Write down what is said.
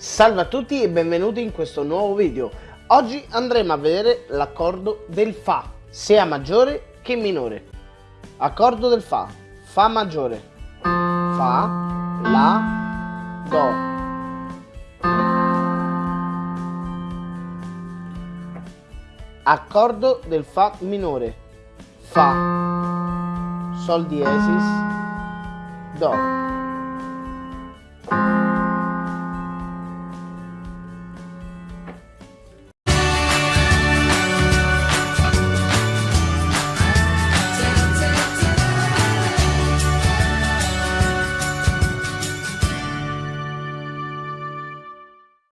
Salve a tutti e benvenuti in questo nuovo video. Oggi andremo a vedere l'accordo del Fa, sia maggiore che minore. Accordo del Fa, Fa maggiore, Fa, La, Do. Accordo del Fa minore, Fa, Sol diesis, Do.